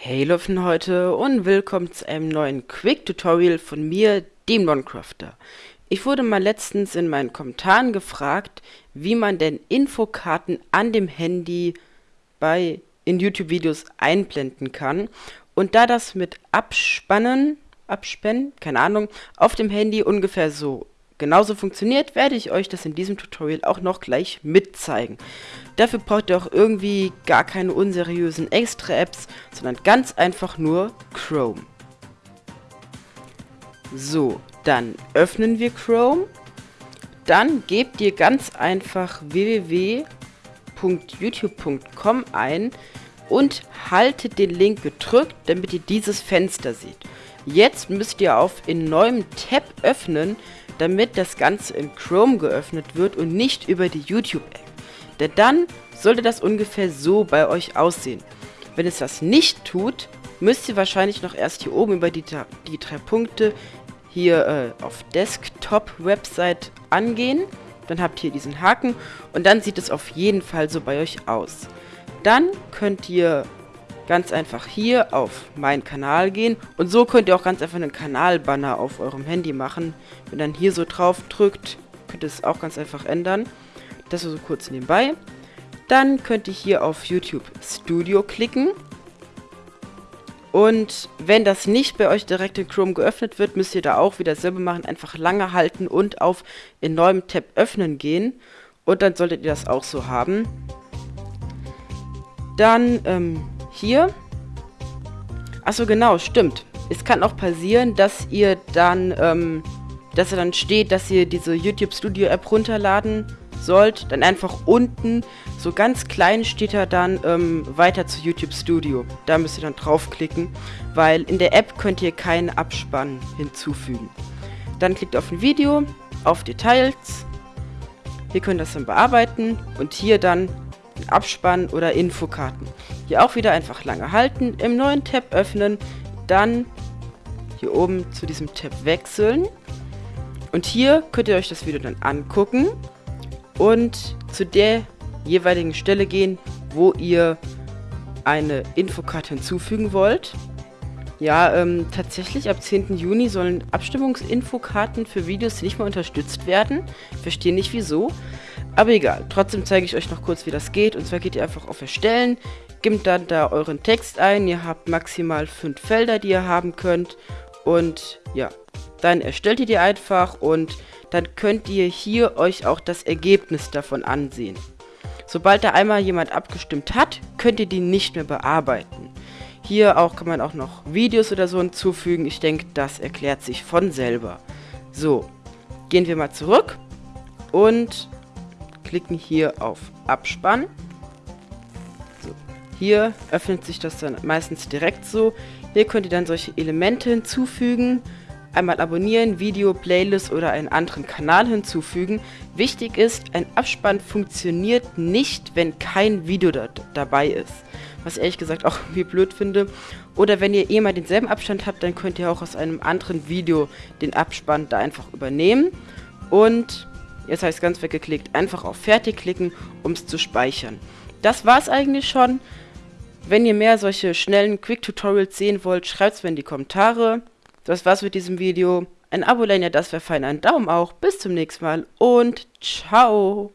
Hey Löffen heute und willkommen zu einem neuen Quick-Tutorial von mir, dem Noncrafter. Ich wurde mal letztens in meinen Kommentaren gefragt, wie man denn Infokarten an dem Handy bei in YouTube-Videos einblenden kann. Und da das mit Abspannen, Abspannen, keine Ahnung, auf dem Handy ungefähr so genauso funktioniert, werde ich euch das in diesem Tutorial auch noch gleich mitzeigen. Dafür braucht ihr auch irgendwie gar keine unseriösen Extra-Apps, sondern ganz einfach nur Chrome. So, dann öffnen wir Chrome. Dann gebt ihr ganz einfach www.youtube.com ein und haltet den Link gedrückt, damit ihr dieses Fenster seht. Jetzt müsst ihr auf in neuem Tab öffnen, damit das Ganze in Chrome geöffnet wird und nicht über die YouTube-App. Denn dann sollte das ungefähr so bei euch aussehen. Wenn es das nicht tut, müsst ihr wahrscheinlich noch erst hier oben über die, die drei Punkte hier äh, auf Desktop-Website angehen. Dann habt ihr diesen Haken und dann sieht es auf jeden Fall so bei euch aus. Dann könnt ihr ganz einfach hier auf meinen Kanal gehen und so könnt ihr auch ganz einfach einen Kanalbanner auf eurem Handy machen. Wenn dann hier so drauf drückt, könnt ihr es auch ganz einfach ändern. Das so kurz nebenbei. Dann könnt ihr hier auf YouTube Studio klicken. Und wenn das nicht bei euch direkt in Chrome geöffnet wird, müsst ihr da auch wieder selber machen. Einfach lange halten und auf in neuem Tab öffnen gehen. Und dann solltet ihr das auch so haben. Dann ähm, hier. Achso, genau, stimmt. Es kann auch passieren, dass ihr dann, ähm, dass er dann steht, dass ihr diese YouTube Studio App runterladen sollt. Dann einfach unten, so ganz klein steht er dann ähm, weiter zu YouTube Studio. Da müsst ihr dann draufklicken, weil in der App könnt ihr keinen Abspann hinzufügen. Dann klickt auf ein Video, auf Details. Hier könnt ihr das dann bearbeiten und hier dann Abspann oder Infokarten. Hier auch wieder einfach lange halten, im neuen Tab öffnen, dann hier oben zu diesem Tab wechseln. Und hier könnt ihr euch das Video dann angucken und zu der jeweiligen Stelle gehen, wo ihr eine Infokarte hinzufügen wollt. Ja, ähm, tatsächlich ab 10. Juni sollen Abstimmungsinfokarten für Videos nicht mehr unterstützt werden. Verstehe nicht wieso. Aber egal, trotzdem zeige ich euch noch kurz, wie das geht. Und zwar geht ihr einfach auf Erstellen, gebt dann da euren Text ein. Ihr habt maximal fünf Felder, die ihr haben könnt. Und ja, dann erstellt ihr die einfach und dann könnt ihr hier euch auch das Ergebnis davon ansehen. Sobald da einmal jemand abgestimmt hat, könnt ihr die nicht mehr bearbeiten. Hier auch kann man auch noch Videos oder so hinzufügen. Ich denke, das erklärt sich von selber. So, gehen wir mal zurück und klicken hier auf Abspann. So. Hier öffnet sich das dann meistens direkt so. Hier könnt ihr dann solche Elemente hinzufügen. Einmal abonnieren, Video, Playlist oder einen anderen Kanal hinzufügen. Wichtig ist, ein Abspann funktioniert nicht, wenn kein Video da dabei ist. Was ich ehrlich gesagt auch irgendwie blöd finde. Oder wenn ihr eh mal denselben Abstand habt, dann könnt ihr auch aus einem anderen Video den Abspann da einfach übernehmen. Und Jetzt habe ich es ganz weggeklickt. Einfach auf Fertig klicken, um es zu speichern. Das war es eigentlich schon. Wenn ihr mehr solche schnellen Quick-Tutorials sehen wollt, schreibt es mir in die Kommentare. Das war's mit diesem Video. Ein Abo, wenn ihr das wäre fein. Ein Daumen auch. Bis zum nächsten Mal und ciao.